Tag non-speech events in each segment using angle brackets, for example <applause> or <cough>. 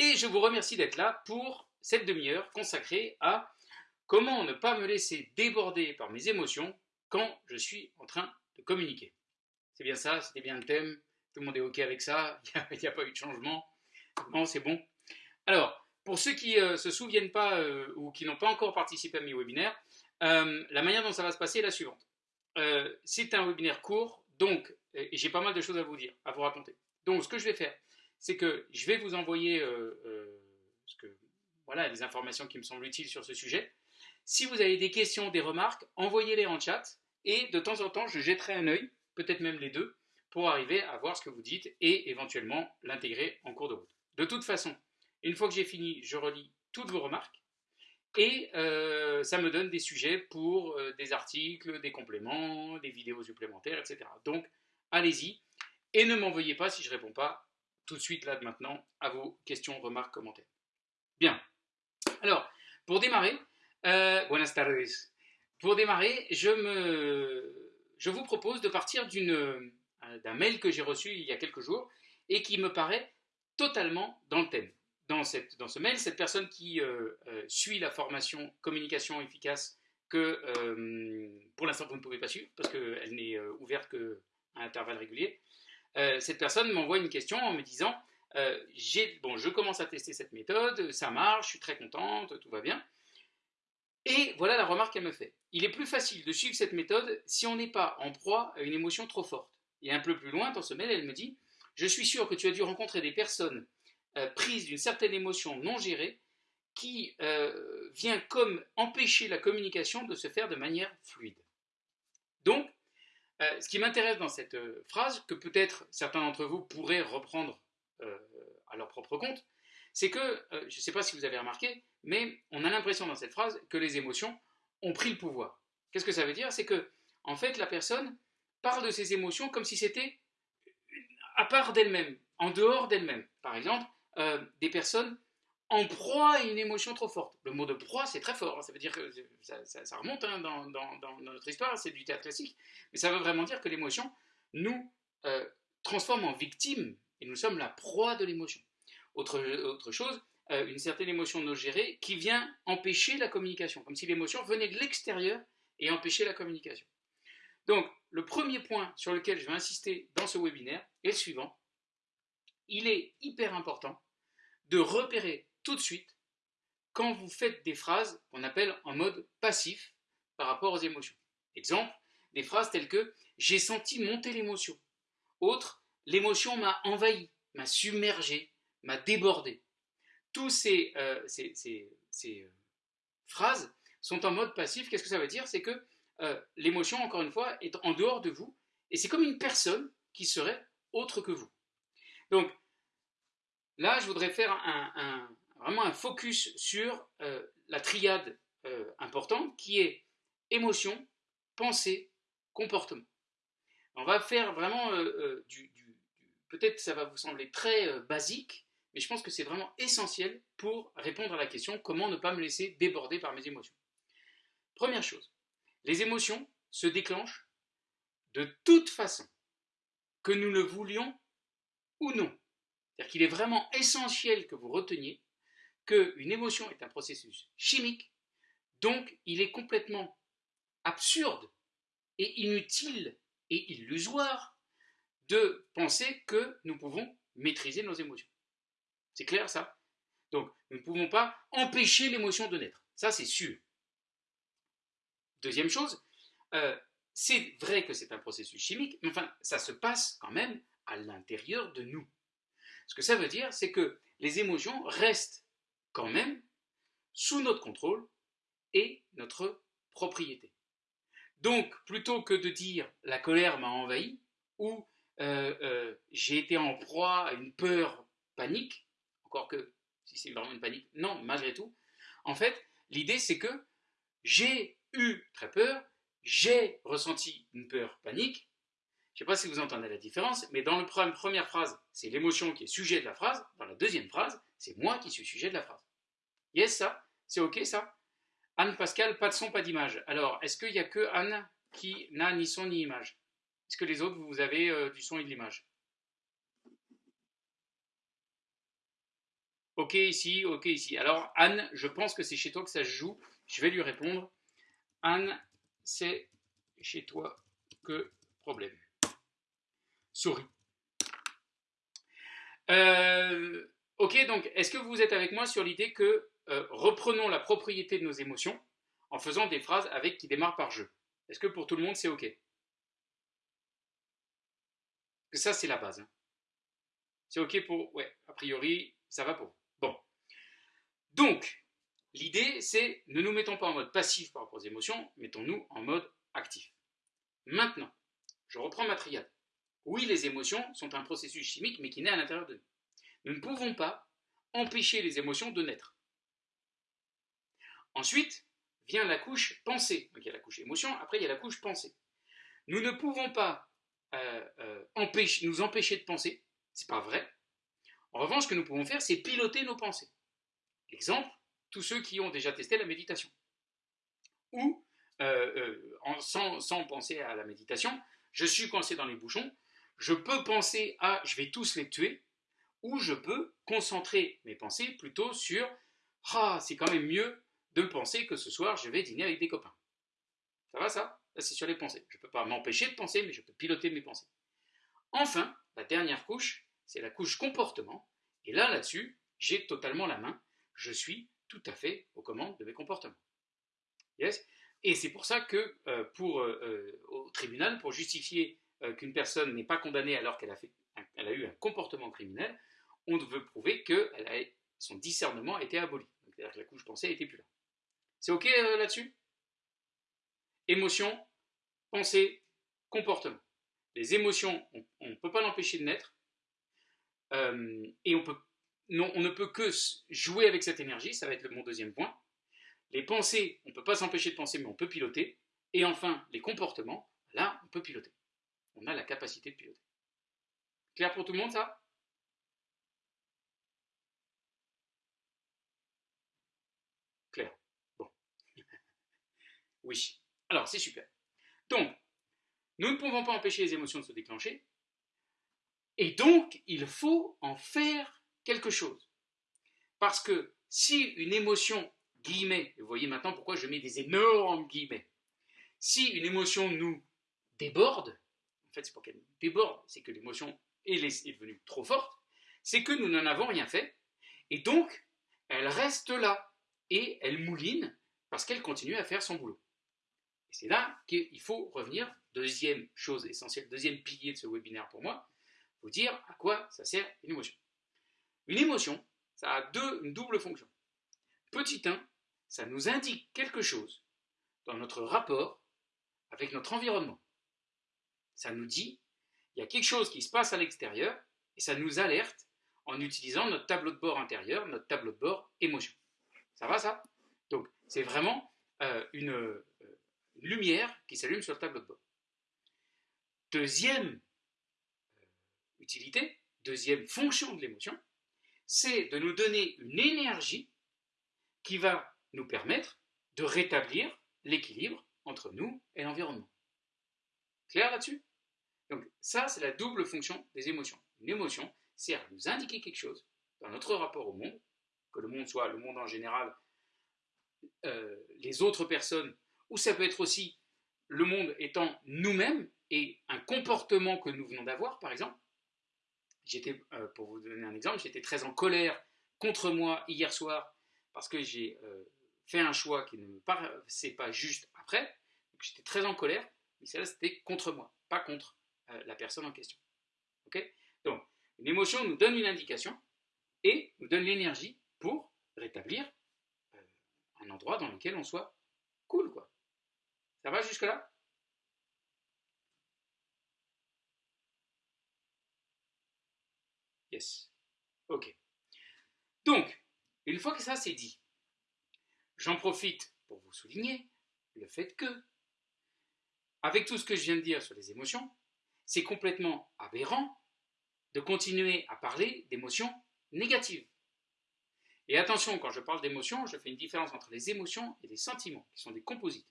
Et je vous remercie d'être là pour cette demi-heure consacrée à comment ne pas me laisser déborder par mes émotions quand je suis en train de communiquer. C'est bien ça, c'était bien le thème, tout le monde est OK avec ça, <laughs> il n'y a, pas eu de changement. Non, c'est bon. Alors, pour ceux qui ne euh, se souviennent pas euh, ou qui n'ont pas encore participé à mes webinaires, euh, la manière dont ça va se passer est la suivante. c'est un webinaire court, donc j'ai pas mal de choses à vous dire, à vous raconter. Donc, ce que je vais faire, c'est que je vais vous envoyer ce que, voilà, les informations qui me semblent utiles sur ce sujet. Si vous avez des questions, des remarques, envoyez-les en chat et de temps en temps, je jetterai un œil, peut-être même les deux, pour arriver à voir ce que vous dites et éventuellement l'intégrer en cours de route. De toute façon, une fois que j'ai fini, je relis toutes vos remarques et euh, ça me donne des sujets pour euh, des articles, des compléments, des vidéos supplémentaires, etc. Donc, allez-y et ne m'envoyez pas si je ne réponds pas tout de suite là de maintenant à vos questions, remarques, commentaires. Bien. Alors, pour démarrer, euh, buenas tardes. Pour démarrer, je, me, je vous propose de partir euh, d'un mail que j'ai reçu il y a quelques jours et qui me paraît totalement dans le thème. Dans, cette, dans ce mail, cette personne qui euh, suit la formation communication efficace que pour l'instant vous ne pouvez pas suivre parce qu'elle n'est ouverte qu'à intervalles réguliers, cette personne m'envoie une question en me disant bon, je commence à tester cette méthode, ça marche, je suis très contente, tout va bien. Et voilà la remarque qu'elle me fait. Il est plus facile de suivre cette méthode si on n'est pas en proie à une émotion trop forte. Et un peu plus loin dans ce mail, elle me dit Je suis sûr que tu as dû rencontrer des personnes euh, prises d'une certaine émotion non gérée qui euh, vient comme empêcher la communication de se faire de manière fluide. Donc, euh, ce qui m'intéresse dans cette phrase, que peut-être certains d'entre vous pourraient reprendre à leur propre compte, c'est que, je ne sais pas si vous avez remarqué, mais on a l'impression dans cette phrase que les émotions ont pris le pouvoir. Qu'est-ce que ça veut dire? C'est que, en fait, la personne parle de ses émotions comme si c'était à part d'elle-même, en dehors d'elle-même. Par exemple, euh, des personnes en proie à une émotion trop forte. Le mot de proie, c'est très fort. Hein. Ça veut dire que ça, remonte hein, dans, notre histoire, c'est du théâtre classique. Mais ça veut vraiment dire que l'émotion nous euh, transforme en victime et nous sommes la proie de l'émotion. Autre, chose, euh, une certaine émotion non gérée qui vient empêcher la communication, comme si l'émotion venait de l'extérieur et empêchait la communication. Donc, le premier point sur lequel je vais insister dans ce webinaire est le suivant. Il est hyper important de repérer de suite quand vous faites des phrases qu'on appelle en mode passif par rapport aux émotions. Exemple, des phrases telles que j'ai senti monter l'émotion. Autre, l'émotion m'a envahi, m'a submergé, m'a débordé tous ces, euh, euh, phrases sont en mode passif. Qu'est-ce que ça veut dire? C'est que euh, l'émotion, encore une fois, est en dehors de vous, et c'est comme une personne qui serait autre que vous. Donc, là, je voudrais faire un, vraiment un focus sur la triade importante qui est émotion, pensée, comportement. On va faire vraiment du, du peut-être ça va vous sembler très basique, et je pense que c'est vraiment essentiel pour répondre à la question comment ne pas me laisser déborder par mes émotions. Première chose, les émotions se déclenchent de toute façon, que nous le voulions ou non. C'est-à-dire qu'il est vraiment essentiel que vous reteniez qu'une émotion est un processus chimique, donc il est complètement absurde et inutile et illusoire de penser que nous pouvons maîtriser nos émotions. C'est clair ça? Donc, nous ne pouvons pas empêcher l'émotion de naître. Ça, c'est sûr. Deuxième chose, euh, c'est vrai que c'est un processus chimique, mais enfin, ça se passe quand même à l'intérieur de nous. Ce que ça veut dire, c'est que les émotions restent quand même sous notre contrôle et notre propriété. Donc, plutôt que de dire la colère m'a envahi ou euh, euh, j'ai été en proie à une peur panique, encore que si c'est vraiment une panique, non, malgré tout. En fait, l'idée c'est que j'ai eu très peur, j'ai ressenti une peur panique. Je ne sais pas si vous entendez la différence, mais dans la première phrase, c'est l'émotion qui est sujet de la phrase. Dans la deuxième phrase, c'est moi qui suis sujet de la phrase. Yes, ça C'est OK, ça Anne Pascal, pas de son, pas d'image. Alors, est-ce qu'il n'y a que Anne qui n'a ni son ni image? Est-ce que les autres, vous avez euh, du son et de l'image? Ok ici, ok ici. Alors Anne, je pense que c'est chez toi que ça se joue. Je vais lui répondre. Anne, c'est chez toi que problème. Souris. Euh, ok, donc est-ce que vous êtes avec moi sur l'idée que euh, reprenons la propriété de nos émotions en faisant des phrases avec qui démarrent par je Est-ce que pour tout le monde c'est ok? Ça c'est la base. Hein. C'est ok pour... Ouais, a priori ça va pour. Bon. Donc, l'idée c'est ne nous mettons pas en mode passif par rapport aux émotions, mettons-nous en mode actif. Maintenant, je reprends ma triade. Oui, les émotions sont un processus chimique, mais qui naît à l'intérieur de nous. Nous ne pouvons pas empêcher les émotions de naître. Ensuite, vient la couche pensée. Donc il y a la couche émotion, après il y a la couche pensée. Nous ne pouvons pas euh, euh, nous empêcher de penser, c'est pas vrai. En revanche, ce que nous pouvons faire, c'est piloter nos pensées. Exemple, tous ceux qui ont déjà testé la méditation. Ou, euh, sans, sans penser à la méditation, je suis coincé dans les bouchons, je peux penser à je vais tous les tuer, ou je peux concentrer mes pensées plutôt sur ah, c'est quand même mieux de penser que ce soir je vais dîner avec des copains. Ça va ça? Là c'est sur les pensées. Je ne peux pas m'empêcher de penser, mais je peux piloter mes pensées. Enfin, la dernière couche, c'est la couche comportement. Et là, là-dessus, j'ai totalement la main. Je suis tout à fait aux commandes de mes comportements. Yes? Et c'est pour ça que euh, euh, euh, au tribunal, pour justifier qu'une personne n'est pas condamnée alors qu'elle a, fait, a eu un comportement criminel, on veut prouver que son discernement a été aboli. C'est-à-dire que la couche pensée n'était plus là. C'est OK euh, là-dessus? Émotion, pensée, comportement. Les émotions, on ne peut pas l'empêcher de naître. Euh, et on, on ne peut que jouer avec cette énergie, ça va être mon deuxième point. Les pensées, on ne peut pas s'empêcher de penser, mais on peut piloter. Et enfin, les comportements, là, on peut piloter on a la capacité de piloter. Clair pour tout le monde ça Clair. Bon. Oui. Alors, c'est super. Donc, nous ne pouvons pas empêcher les émotions de se déclencher. Et donc, il faut en faire quelque chose. Parce que si une émotion, guillemets, vous voyez maintenant pourquoi je mets des énormes guillemets, si une émotion nous déborde, en fait, c'est pour qu'elle déborde, c'est que l'émotion est, devenue trop forte, c'est que nous n'en avons rien fait, et donc, elle reste là, et elle mouline, parce qu'elle continue à faire son boulot. Et c'est là qu'il faut revenir, deuxième chose essentielle, deuxième pilier de ce webinaire pour moi, vous dire à quoi ça sert une émotion. Une émotion, ça a deux, une double fonction. Petit 1, ça nous indique quelque chose dans notre rapport avec notre environnement ça nous dit, il y a quelque chose qui se passe à l'extérieur, et ça nous alerte en utilisant notre tableau de bord intérieur, notre tableau de bord émotion. Ça va ça? Donc c'est vraiment euh, une, lumière qui s'allume sur le tableau de bord. Deuxième euh, utilité, deuxième fonction de l'émotion, c'est de nous donner une énergie qui va nous permettre de rétablir l'équilibre entre nous et l'environnement. Clair là-dessus? Donc ça, c'est la double fonction des émotions. Une émotion sert à nous indiquer quelque chose dans notre rapport au monde, que le monde soit le monde en général, euh, les autres personnes, ou ça peut être aussi le monde étant nous-mêmes et un comportement que nous venons d'avoir, par exemple. J'étais, euh, pour vous donner un exemple, j'étais très en colère contre moi hier soir parce que j'ai euh, fait un choix qui ne me paraissait pas juste après. J'étais très en colère, mais celle-là c'était contre moi, pas contre euh, la personne en question. Ok? Donc, une émotion nous donne une indication et nous donne l'énergie pour rétablir un endroit dans lequel on soit cool, quoi. Ça va jusque-là? Yes. Ok. Donc, une fois que ça c'est dit, j'en profite pour vous souligner le fait que, avec tout ce que je viens de dire sur les émotions, c'est complètement aberrant de continuer à parler d'émotions négatives. Et attention, quand je parle d'émotions, je fais une différence entre les émotions et les sentiments, qui sont des composites.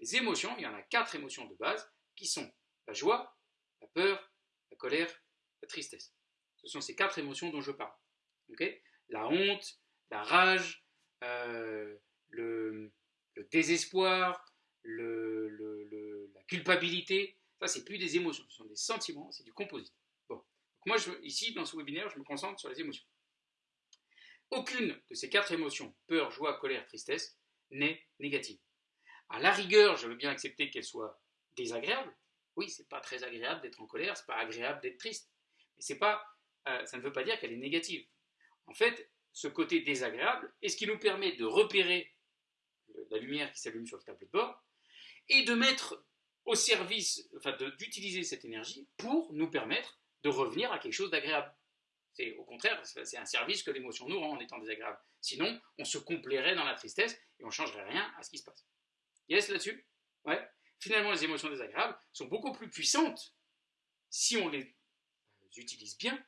Les émotions, il y en a quatre émotions de base, qui sont la joie, la peur, la colère, la tristesse. Ce sont ces quatre émotions dont je parle. la honte, la rage, euh, le, désespoir, la culpabilité. Ça, c'est plus des émotions, ce sont des sentiments, c'est du composite. Bon. moi, ici, dans ce webinaire, je me concentre sur les émotions. Aucune de ces quatre émotions, peur, joie, colère, tristesse, n'est négative. À la rigueur, je veux bien accepter qu'elle soit désagréable. Oui, c'est pas très agréable d'être en colère, c'est pas agréable d'être triste. Mais c'est pas, euh, ça ne veut pas dire qu'elle est négative. En fait, ce côté désagréable est ce qui nous permet de repérer la lumière qui s'allume sur le tableau de bord et de mettre au service, enfin d'utiliser cette énergie pour nous permettre de revenir à quelque chose d'agréable. C'est au contraire, c'est un service que l'émotion nous rend en étant désagréable. Sinon, on se complairait dans la tristesse et on ne changerait rien à ce qui se passe. Yes là-dessus Ouais. Finalement, les émotions désagréables sont beaucoup plus puissantes si on les utilise bien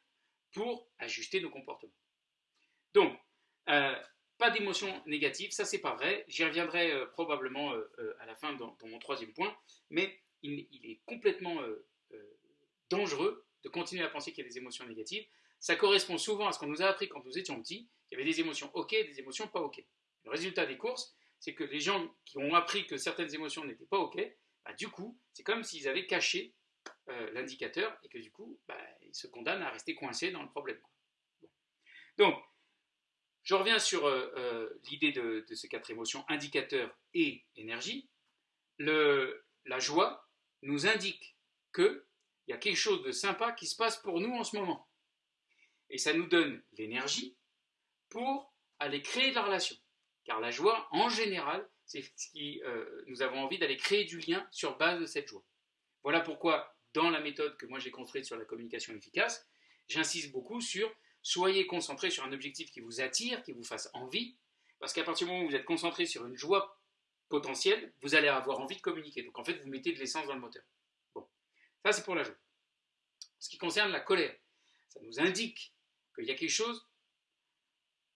pour ajuster nos comportements. Donc, euh, pas d'émotions négatives, ça c'est pas vrai. J'y reviendrai euh, probablement euh, à la fin dans, mon troisième point, mais il, est complètement dangereux de continuer à penser qu'il y a des émotions négatives ça correspond souvent à ce qu'on nous a appris quand nous étions petits. Il y avait des émotions OK, des émotions pas OK. Le résultat des courses, c'est que les gens qui ont appris que certaines émotions n'étaient pas OK, bah, du coup, c'est comme s'ils avaient caché euh, l'indicateur et que du coup, bah, ils se condamnent à rester coincés dans le problème. Donc, je reviens sur euh, euh, l'idée de, ces quatre émotions, indicateur et énergie. la joie nous indique qu'il y a quelque chose de sympa qui se passe pour nous en ce moment et ça nous donne l'énergie pour aller créer la relation. Car la joie, en général, c'est ce qui euh, nous avons envie d'aller créer du lien sur base de cette joie. Voilà pourquoi, dans la méthode que moi j'ai construite sur la communication efficace, j'insiste beaucoup sur soyez concentrés sur un objectif qui vous attire, qui vous fasse envie, parce qu'à partir du moment où vous êtes concentré sur une joie potentielle, vous allez avoir envie de communiquer. Donc en fait, vous mettez de l'essence dans le moteur. Bon, ça c'est pour la joie. Ce qui concerne la colère, ça nous indique qu'il y a quelque chose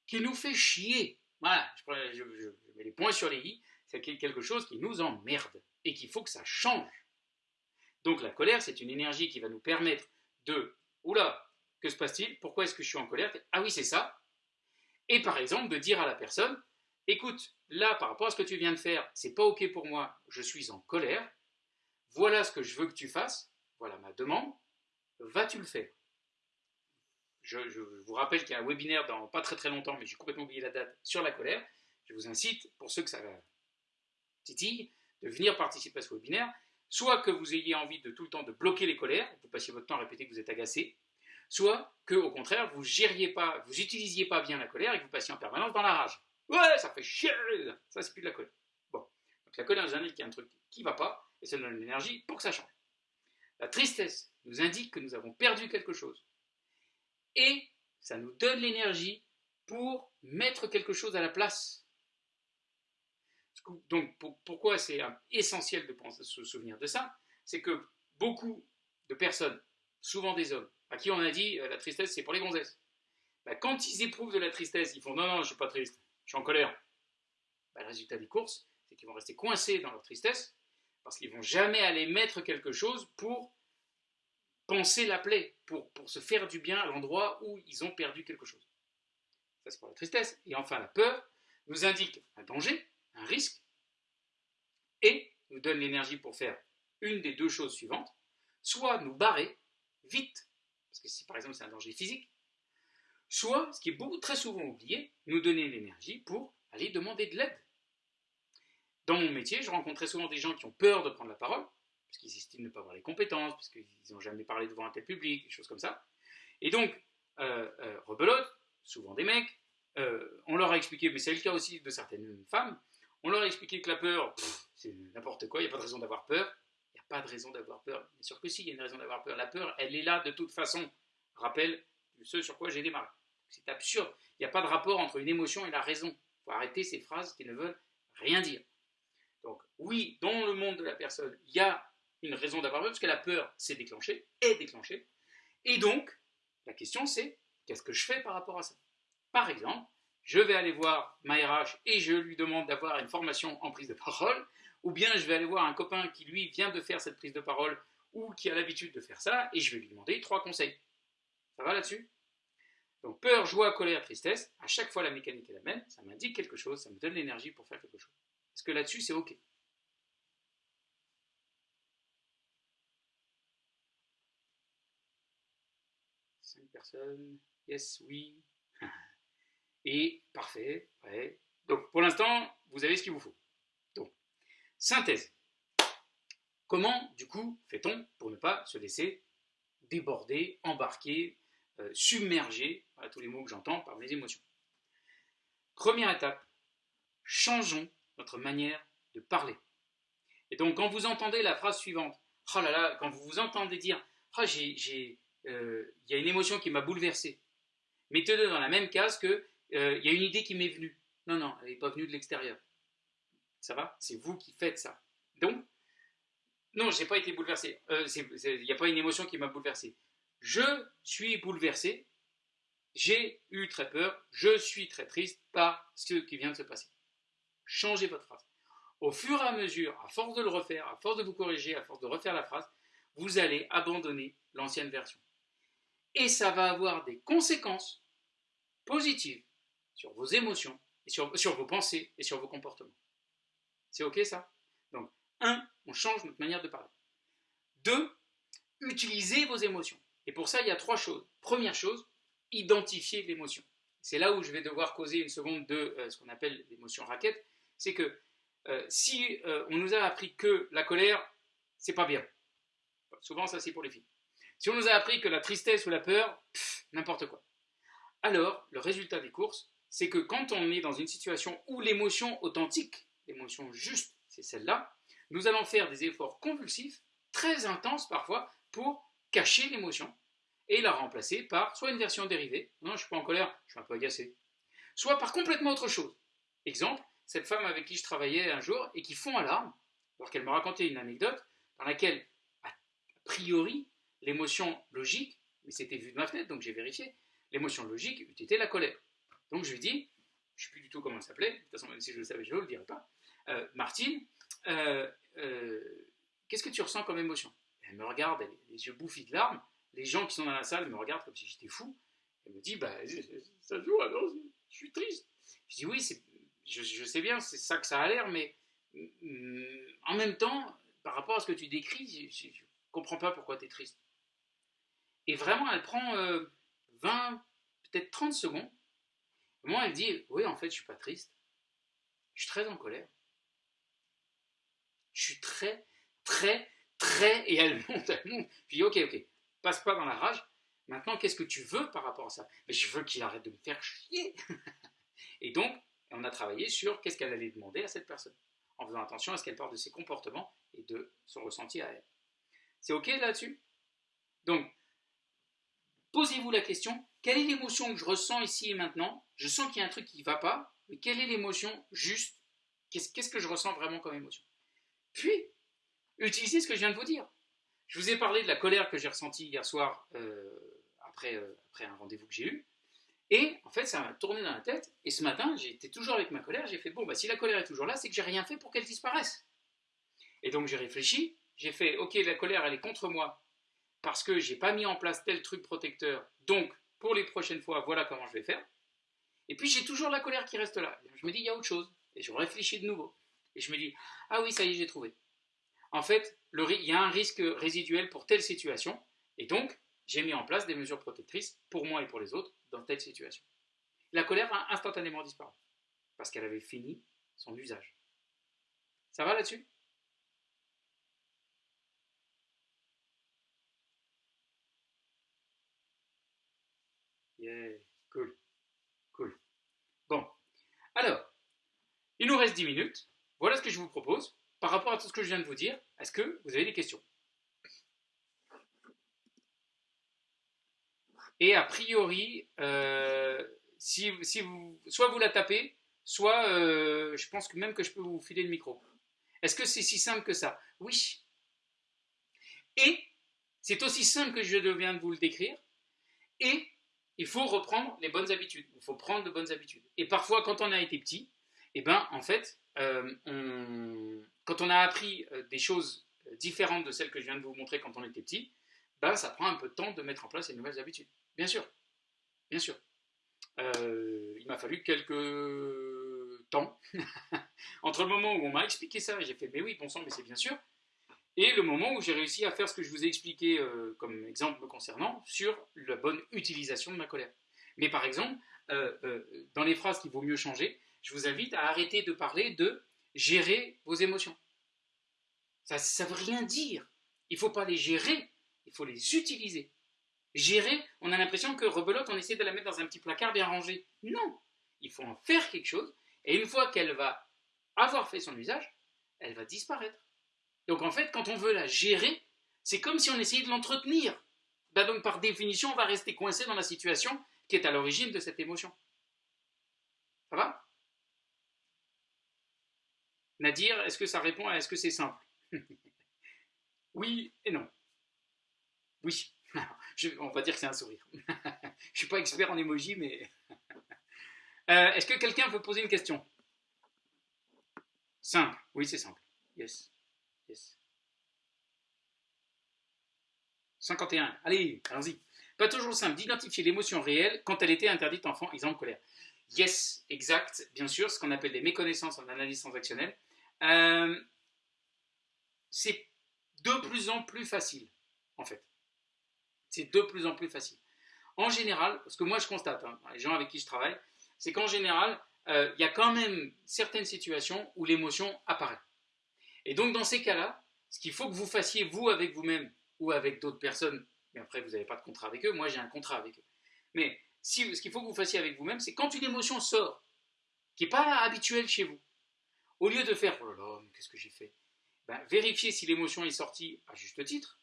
qui nous fait chier. Voilà, je, mets les points sur les i, c'est quelque chose qui nous emmerde et qu'il faut que ça change. Donc la colère, c'est une énergie qui va nous permettre de, oula, que se passe-t-il? Pourquoi est-ce que je suis en colère? Ah oui, c'est ça. Et par exemple, de dire à la personne, écoute, là, par rapport à ce que tu viens de faire, c'est pas ok pour moi, je suis en colère. Voilà ce que je veux que tu fasses. Voilà ma demande. Vas-tu le faire? Je, vous rappelle qu'il y a un webinaire dans pas très très longtemps, mais j'ai complètement oublié la date, sur la colère. Je vous incite, pour ceux que ça titille, de venir participer à ce webinaire. Soit que vous ayez envie de tout le temps de bloquer les colères, vous passiez votre temps à répéter que vous êtes agacé, soit que au contraire vous gériez pas, vous utilisiez pas bien la colère et que vous passiez en permanence dans la rage. Ouais, ça fait chier, ça c'est plus de la colère. Bon, donc la colère nous indique qu'il y a un truc qui va pas et ça nous donne l'énergie pour que ça change. La tristesse nous indique que nous avons perdu quelque chose et ça nous donne l'énergie pour mettre quelque chose à la place. Donc pourquoi c'est essentiel de se souvenir de ça C'est que beaucoup de personnes, souvent des hommes, à qui on a dit euh, la tristesse c'est pour les gonzesses, bah, quand ils éprouvent de la tristesse, ils font non, non, je ne suis pas triste, je suis en colère. Bah, le résultat des courses, c'est qu'ils vont rester coincés dans leur tristesse parce qu'ils vont jamais aller mettre quelque chose pour penser la plaie, pour, pour se faire du bien à l'endroit où ils ont perdu quelque chose. Ça, c'est pour la tristesse. Et enfin, la peur nous indique un danger, un risque, et nous donne l'énergie pour faire une des deux choses suivantes, soit nous barrer vite, parce que si par exemple c'est un danger physique, soit, ce qui est beaucoup très souvent oublié, nous donner l'énergie pour aller demander de l'aide. Dans mon métier, je rencontre très souvent des gens qui ont peur de prendre la parole, parce qu'ils estiment ne pas avoir les compétences, parce qu'ils n'ont jamais parlé devant un tel public, des choses comme ça. Et donc, euh, euh, rebelote, souvent des mecs, euh, on leur a expliqué, mais c'est le cas aussi de certaines femmes, on leur a expliqué que la peur, c'est n'importe quoi, il n'y a pas de raison d'avoir peur. Il n'y a pas de raison d'avoir peur. Bien sûr que si, il y a une raison d'avoir peur. La peur, elle est là de toute façon. Rappelle ce sur quoi j'ai démarré. C'est absurde. Il n'y a pas de rapport entre une émotion et la raison. Il faut arrêter ces phrases qui ne veulent rien dire. Donc oui, dans le monde de la personne, il y a une raison d'avoir peur, parce que la peur s'est déclenchée, est déclenchée. Et donc, la question c'est, qu'est-ce que je fais par rapport à ça? Par exemple, je vais aller voir ma RH et je lui demande d'avoir une formation en prise de parole, ou bien je vais aller voir un copain qui, lui, vient de faire cette prise de parole, ou qui a l'habitude de faire ça, et je vais lui demander trois conseils. Ça va là-dessus? Donc peur, joie, colère, tristesse, à chaque fois la mécanique est la même, ça m'indique quelque chose, ça me donne l'énergie pour faire quelque chose. Est-ce que là-dessus c'est OK? Cinq personnes, yes, oui. <laughs> Et parfait, ouais. Donc pour l'instant, vous avez ce qu'il vous faut. Donc, synthèse. Comment, du coup, fait-on pour ne pas se laisser déborder, embarquer, euh, submerger, voilà tous les mots que j'entends, par mes émotions? Première étape, changeons notre manière de parler. Et donc, quand vous entendez la phrase suivante, oh quand vous vous entendez dire, oh, j'ai, euh, il y a une émotion qui m'a bouleversé, mettez-le dans la même case que, euh, il y a une idée qui m'est venue. Non, non, elle n'est pas venue de l'extérieur. Ça va? C'est vous qui faites ça. Donc, non, je n'ai pas été bouleversé. Il euh, n'y a pas une émotion qui m'a bouleversé. Je suis bouleversé. J'ai eu très peur. Je suis très triste par ce qui vient de se passer. Changez votre phrase. Au fur et à mesure, à force de le refaire, à force de vous corriger, à force de refaire la phrase, vous allez abandonner l'ancienne version. Et ça va avoir des conséquences positives sur vos émotions, et sur, vos pensées et sur vos comportements. C'est OK ça? Donc, un, on change notre manière de parler. Deux, utilisez vos émotions. Et pour ça, il y a trois choses. Première chose, identifier l'émotion. C'est là où je vais devoir causer une seconde de euh, ce qu'on appelle l'émotion raquette. C'est que euh, si euh, on nous a appris que la colère, c'est pas bien. Souvent, ça c'est pour les filles. Si on nous a appris que la tristesse ou la peur, n'importe quoi. Alors, le résultat des courses, c'est que quand on est dans une situation où l'émotion authentique, l'émotion juste, c'est celle-là, nous allons faire des efforts convulsifs, très intenses parfois, pour cacher l'émotion et la remplacer par soit une version dérivée, non, je ne suis pas en colère, je suis un peu agacé, soit par complètement autre chose. Exemple, cette femme avec qui je travaillais un jour et qui fond à larmes, alors qu'elle me racontait une anecdote dans laquelle, a priori, l'émotion logique, mais c'était vu de ma fenêtre, donc j'ai vérifié, l'émotion logique eût été la colère. Donc je lui dis, je ne sais plus du tout comment elle s'appelait, de toute façon, même si je le savais, je ne le dirais pas, euh, Martine, euh, euh, qu'est-ce que tu ressens comme émotion? Elle me regarde, les yeux bouffis de larmes, les gens qui sont dans la salle me regardent comme si j'étais fou. Elle me dit, bah, ça joue, alors je suis triste. Je dis, oui, je, je sais bien, c'est ça que ça a l'air, mais mm, en même temps, par rapport à ce que tu décris, je ne comprends pas pourquoi tu es triste. Et vraiment, elle prend 20, peut-être 30 secondes moi, elle dit, oui, en fait, je suis pas triste. Je suis très en colère. Je suis très, très, très... Et elle <laughs> monte, elle monte. Puis, ok, ok, passe pas dans la rage. Maintenant, qu'est-ce que tu veux par rapport à ça? Mais je veux qu'il arrête de me faire chier. <laughs> et donc, on a travaillé sur qu'est-ce qu'elle allait demander à cette personne, en faisant attention à ce qu'elle parle de ses comportements et de son ressenti à elle. C'est ok là-dessus? Donc, posez-vous la question, quelle est l'émotion que je ressens ici et maintenant? Je sens qu'il y a un truc qui ne va pas, mais quelle est l'émotion juste? Qu'est-ce que je ressens vraiment comme émotion? Puis, utilisez ce que je viens de vous dire. Je vous ai parlé de la colère que j'ai ressentie hier soir euh, après, euh, après un rendez-vous que j'ai eu. Et en fait, ça m'a tourné dans la tête. Et ce matin, j'étais toujours avec ma colère. J'ai fait, bon, bah, si la colère est toujours là, c'est que j'ai rien fait pour qu'elle disparaisse. Et donc j'ai réfléchi. J'ai fait, ok, la colère, elle est contre moi parce que j'ai pas mis en place tel truc protecteur. Donc, pour les prochaines fois, voilà comment je vais faire. Et puis j'ai toujours la colère qui reste là. Je me dis, il y a autre chose. Et je réfléchis de nouveau. Et je me dis, ah oui, ça y est, j'ai trouvé. En fait, il y a un risque résiduel pour telle situation. Et donc, j'ai mis en place des mesures protectrices pour moi et pour les autres dans telle situation. La colère a instantanément disparu. Parce qu'elle avait fini son usage. Ça va là-dessus? Cool, cool. Bon, alors, il nous reste 10 minutes. Voilà ce que je vous propose. Par rapport à tout ce que je viens de vous dire, est-ce que vous avez des questions? Et a priori, euh, si, si, vous, soit vous la tapez, soit euh, je pense que même que je peux vous filer le micro. Est-ce que c'est si simple que ça? Oui. Et c'est aussi simple que je viens de vous le décrire. Et il faut reprendre les bonnes habitudes. Il faut prendre de bonnes habitudes. Et parfois, quand on a été petit, eh ben, en fait, euh, quand on a appris euh, des choses euh, différentes de celles que je viens de vous montrer quand on était petit, ben, ça prend un peu de temps de mettre en place les nouvelles habitudes. Bien sûr. Bien sûr. il m'a fallu quelques temps <laughs> entre le moment où on m'a expliqué ça, j'ai fait mais oui, bon sang, mais c'est bien sûr, et le moment où j'ai réussi à faire ce que je vous ai expliqué euh, comme exemple me concernant sur la bonne utilisation de ma colère. Mais par exemple, euh, dans les phrases qu'il vaut mieux changer, je vous invite à arrêter de parler de gérer vos émotions. Ça ne veut rien dire. Il ne faut pas les gérer, il faut les utiliser. Gérer, on a l'impression que rebelote, on essaie de la mettre dans un petit placard bien rangé. Non, il faut en faire quelque chose, et une fois qu'elle va avoir fait son usage, elle va disparaître. Donc en fait, quand on veut la gérer, c'est comme si on essayait de l'entretenir. Ben donc par définition, on va rester coincé dans la situation qui est à l'origine de cette émotion. Ça va? Nadir, est-ce que ça répond à est-ce que c'est simple? <laughs> Oui et non. Oui. <laughs> on va dire que c'est un sourire. <laughs> Je ne suis pas expert en emoji, mais... Euh, est-ce que quelqu'un veut poser une question? Simple. Oui, c'est simple. Yes. 51. Allez, allons-y. Pas toujours simple d'identifier l'émotion réelle quand elle était interdite enfant, exemple colère. Yes, exact, bien sûr, ce qu'on appelle des méconnaissances en analyse transactionnelle. Euh, c'est de plus en plus facile, en fait. C'est de plus en plus facile. En général, ce que moi je constate, hein, les gens avec qui je travaille, c'est qu'en général, euh, il y a quand même certaines situations où l'émotion apparaît. Et donc dans ces cas-là, ce qu'il faut que vous fassiez vous avec vous-même ou avec d'autres personnes, mais après vous n'avez pas de contrat avec eux, moi j'ai un contrat avec eux. Mais si, ce qu'il faut que vous fassiez avec vous-même, c'est quand une émotion sort, qui n'est pas habituelle chez vous, au lieu de faire oh là là, qu'est-ce que j'ai fait? Ben, Vérifiez si l'émotion est sortie à juste titre.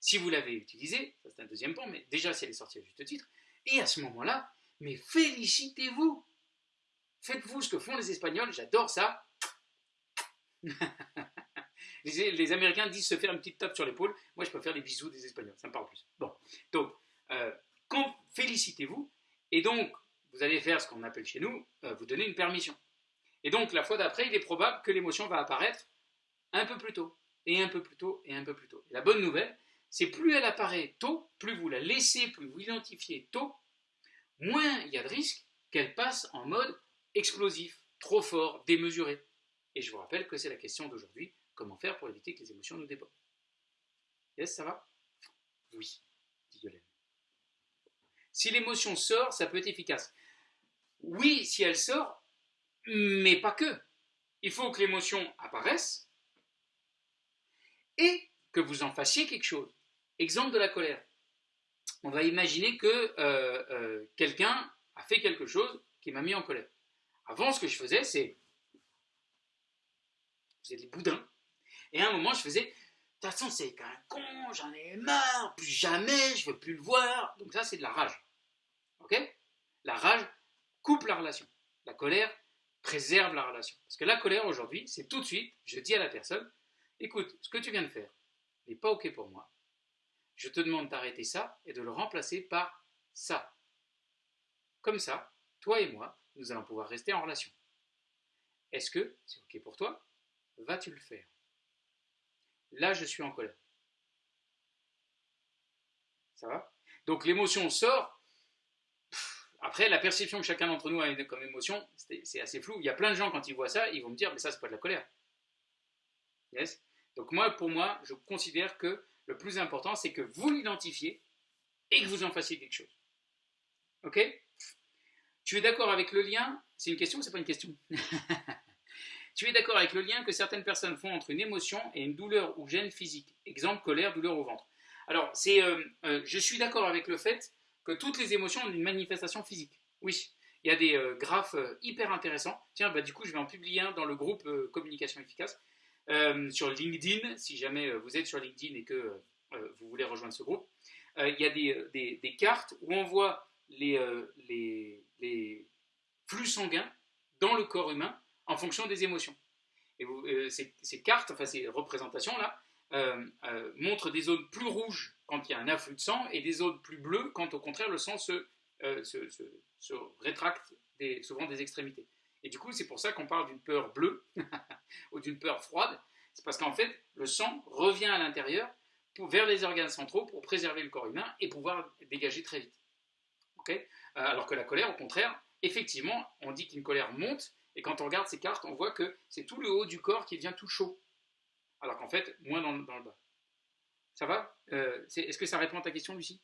Si vous l'avez utilisée, ça c'est un deuxième point, mais déjà si elle est sortie à juste titre. Et à ce moment-là, mais félicitez-vous. Faites-vous ce que font les Espagnols, j'adore ça. <laughs> les, Américains disent se faire une petite tape sur l'épaule. Moi, je peux faire des bisous des Espagnols, ça me parle plus. Bon, donc, euh, félicitez-vous. Et donc, vous allez faire ce qu'on appelle chez nous, euh, vous donner une permission. Et donc, la fois d'après, il est probable que l'émotion va apparaître un peu plus tôt, et un peu plus tôt, et un peu plus tôt. la bonne nouvelle, c'est plus elle apparaît tôt, plus vous la laissez, plus vous l'identifiez tôt, moins il y a de risques qu'elle passe en mode explosif, trop fort, démesuré. Et je vous rappelle que c'est la question d'aujourd'hui, comment faire pour éviter que les émotions nous débordent? Yes, ça va? Oui, dit Yolène. Si l'émotion sort, ça peut être efficace. Oui, si elle sort, mais pas que. Il faut que l'émotion apparaisse et que vous en fassiez quelque chose. Exemple de la colère. On va imaginer que euh, euh, quelqu'un a fait quelque chose qui m'a mis en colère. Avant, ce que je faisais, c'est. C'est des boudins. Et à un moment, je faisais. De toute façon, c'est qu'un con, j'en ai marre, plus jamais, je veux plus le voir. Donc, ça, c'est de la rage. Ok? La rage coupe la relation. La colère préserve la relation. Parce que la colère, aujourd'hui, c'est tout de suite, je dis à la personne écoute, ce que tu viens de faire n'est pas OK pour moi. Je te demande d'arrêter ça et de le remplacer par ça. Comme ça, toi et moi, nous allons pouvoir rester en relation. Est-ce que c'est OK pour toi? Vas-tu le faire? Là, je suis en colère. Ça va? Donc l'émotion sort. Après, la perception que chacun d'entre nous a comme émotion, c'est assez flou. Il y a plein de gens, quand ils voient ça, ils vont me dire, mais ça, c'est pas de la colère. Yes? Donc moi, pour moi, je considère que le plus important, c'est que vous l'identifiez et que vous en fassiez quelque chose. Ok? Tu es d'accord avec le lien? C'est une question ou c'est pas une question? <laughs> Tu es d'accord avec le lien que certaines personnes font entre une émotion et une douleur ou gêne physique Exemple, colère, douleur au ventre. Alors, c'est, euh, euh, je suis d'accord avec le fait que toutes les émotions ont une manifestation physique. Oui, il y a des euh, graphes hyper intéressants. Tiens, bah, du coup, je vais en publier un dans le groupe Communication efficace sur LinkedIn, si jamais vous êtes sur LinkedIn et que vous voulez rejoindre ce groupe. il y a des, des, cartes où on voit les, les, les flux sanguins dans le corps humain en fonction des émotions. Et euh, ces, cartes, enfin ces représentations-là, euh, euh, montrent des zones plus rouges quand il y a un afflux de sang et des zones plus bleues quand au contraire le sang se, rétracte souvent des extrémités. Et du coup, c'est pour ça qu'on parle d'une peur bleue <laughs> ou d'une peur froide. C'est parce qu'en fait, le sang revient à l'intérieur vers les organes centraux pour préserver le corps humain et pouvoir dégager très vite. alors que la colère, au contraire, effectivement, on dit qu'une colère monte, et quand on regarde ces cartes, on voit que c'est tout le haut du corps qui devient tout chaud. Alors qu'en fait, moins dans, le bas. Ça va? Euh, Est-ce que ça répond à ta question, Lucie?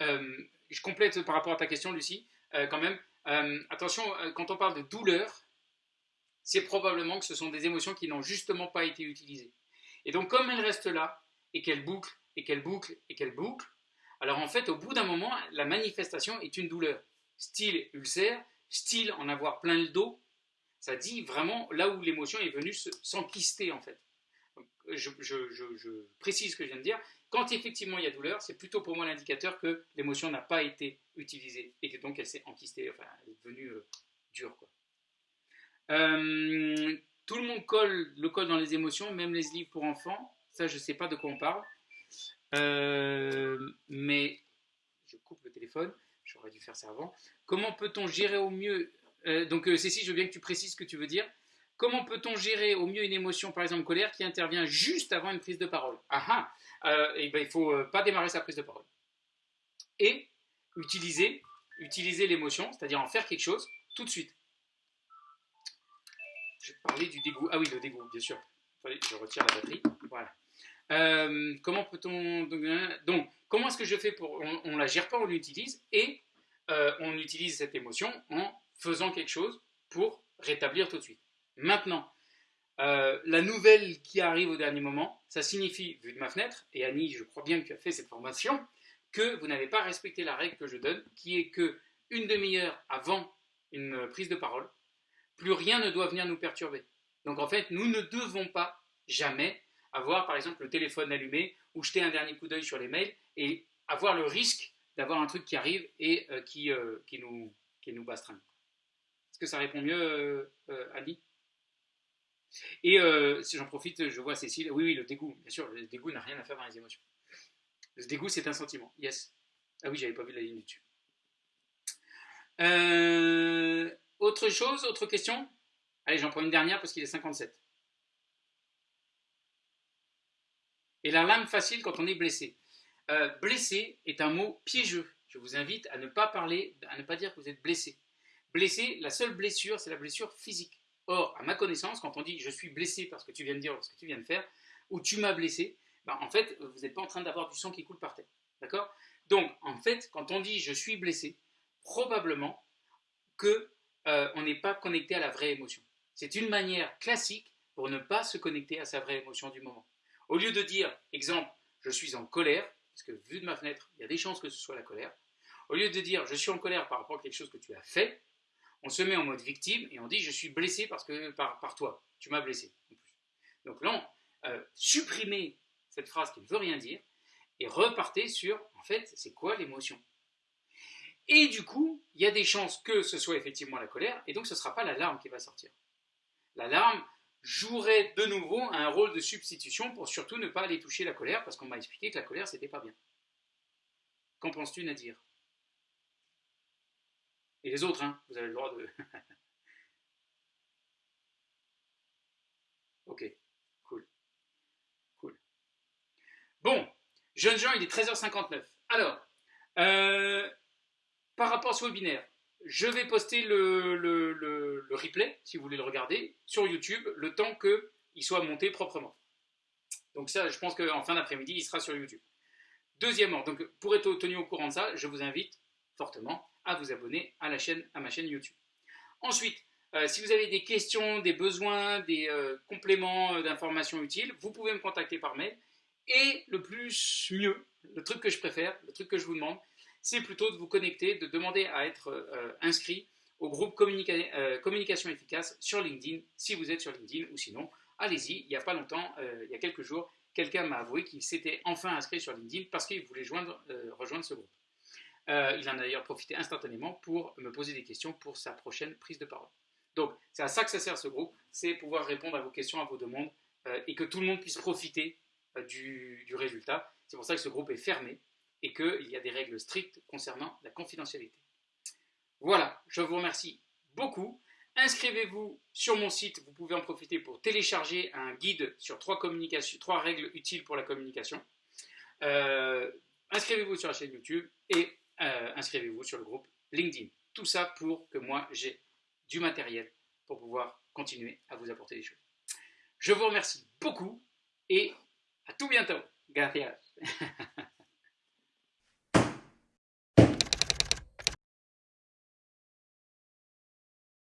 Euh, Je complète par rapport à ta question, Lucie, euh, quand même. attention, quand on parle de douleur, c'est probablement que ce sont des émotions qui n'ont justement pas été utilisées. Et donc, comme elles restent là, et qu'elles bouclent, et qu'elles bouclent, et qu'elles bouclent, alors en fait, au bout d'un moment, la manifestation est une douleur. Style ulcère, style en avoir plein le dos, ça dit vraiment là où l'émotion est venue s'enquister en fait. je, précise ce que je viens de dire. Quand effectivement il y a douleur, c'est plutôt pour moi l'indicateur que l'émotion n'a pas été utilisée et que donc elle s'est enquistée, enfin elle est devenue euh, dure. Euh, tout le monde colle le col dans les émotions, même les livres pour enfants. Ça, je ne sais pas de quoi on parle. Euh, mais je coupe le téléphone. J'aurais dû faire ça avant. Comment peut-on gérer au mieux euh, Donc, Cécile, je veux bien que tu précises ce que tu veux dire. Comment peut-on gérer au mieux une émotion, par exemple colère, qui intervient juste avant une prise de parole? Ah ah et ben, Il ne faut pas démarrer sa prise de parole. Et utiliser, utiliser l'émotion, c'est-à-dire en faire quelque chose tout de suite. Je parlais du dégoût. Ah oui, le dégoût, bien sûr. Je retire la batterie. Voilà. Euh, comment peut-on. Donc, comment est-ce que je fais pour. On ne la gère pas, on l'utilise et euh, on utilise cette émotion en faisant quelque chose pour rétablir tout de suite. Maintenant, euh, la nouvelle qui arrive au dernier moment, ça signifie, vu de ma fenêtre, et Annie, je crois bien que tu as fait cette formation, que vous n'avez pas respecté la règle que je donne, qui est que une demi-heure avant une prise de parole, plus rien ne doit venir nous perturber. Donc en fait, nous ne devons pas jamais avoir par exemple le téléphone allumé ou jeter un dernier coup d'œil sur les mails et avoir le risque d'avoir un truc qui arrive et euh, qui, euh, qui, nous, qui nous. Est-ce que ça répond mieux, euh, Ali Et si j'en profite, je vois Cécile. Oui, oui, le dégoût, bien sûr, le dégoût n'a rien à faire dans les émotions. Le dégoût, c'est un sentiment. Yes. Ah oui, j'avais pas vu la ligne dessus. Euh, autre chose, autre question? Allez, j'en prends une dernière parce qu'il est 57. Et la lame facile quand on est blessé. Euh, blessé est un mot piégeux. Je vous invite à ne pas parler, à ne pas dire que vous êtes blessé. Blessé, la seule blessure, c'est la blessure physique. Or, à ma connaissance, quand on dit je suis blessé parce que tu viens de dire, parce que tu viens de faire, ou tu m'as blessé, ben, en fait, vous n'êtes pas en train d'avoir du sang qui coule par terre. D'accord? Donc, en fait, quand on dit je suis blessé, probablement que euh, on n'est pas connecté à la vraie émotion. C'est une manière classique pour ne pas se connecter à sa vraie émotion du moment. Au lieu de dire, exemple, je suis en colère, parce que vu de ma fenêtre, il y a des chances que ce soit la colère, au lieu de dire je suis en colère par rapport à quelque chose que tu as fait, on se met en mode victime et on dit je suis blessé parce que, par, toi, tu m'as blessé. Donc là, euh, supprimez cette phrase qui ne veut rien dire et repartez sur, en fait, c'est quoi l'émotion? Et du coup, il y a des chances que ce soit effectivement la colère, et donc ce ne sera pas la larme qui va sortir. La larme jouerait de nouveau un rôle de substitution pour surtout ne pas aller toucher la colère, parce qu'on m'a expliqué que la colère, c'était pas bien. Qu'en penses-tu, Nadir? Et les autres, hein, vous avez le droit de... <laughs> ok, cool. Cool. Bon, jeunes gens, il est 13h59. Alors, euh, par rapport à ce webinaire, je vais poster le, replay, si vous voulez le regarder, sur YouTube, le temps qu'il soit monté proprement. Donc ça, je pense qu'en fin d'après-midi, il sera sur YouTube. Deuxièmement, donc pour être tenu au courant de ça, je vous invite fortement à vous abonner à, la chaîne, à ma chaîne YouTube. Ensuite, euh, si vous avez des questions, des besoins, des euh, compléments euh, d'informations utiles, vous pouvez me contacter par mail. Et le plus mieux, le truc que je préfère, le truc que je vous demande, c'est plutôt de vous connecter, de demander à être euh, inscrit au groupe euh, Communication Efficace sur LinkedIn, si vous êtes sur LinkedIn, ou sinon, allez-y, il n'y a pas longtemps, euh, il y a quelques jours, quelqu'un m'a avoué qu'il s'était enfin inscrit sur LinkedIn parce qu'il voulait rejoindre ce groupe. il en a d'ailleurs profité instantanément pour me poser des questions pour sa prochaine prise de parole. Donc, c'est à ça que ça sert ce groupe, c'est pouvoir répondre à vos questions, à vos demandes, et que tout le monde puisse profiter du résultat. C'est pour ça que ce groupe est fermé et qu'il y a des règles strictes concernant la confidentialité. Voilà, je vous remercie beaucoup. Inscrivez-vous sur mon site, vous pouvez en profiter pour télécharger un guide sur trois, règles utiles pour la communication. Euh, inscrivez-vous sur la chaîne YouTube et euh, inscrivez-vous sur le groupe LinkedIn. Tout ça pour que moi j'ai du matériel pour pouvoir continuer à vous apporter des choses. Je vous remercie beaucoup et à tout bientôt. Gracias. <laughs>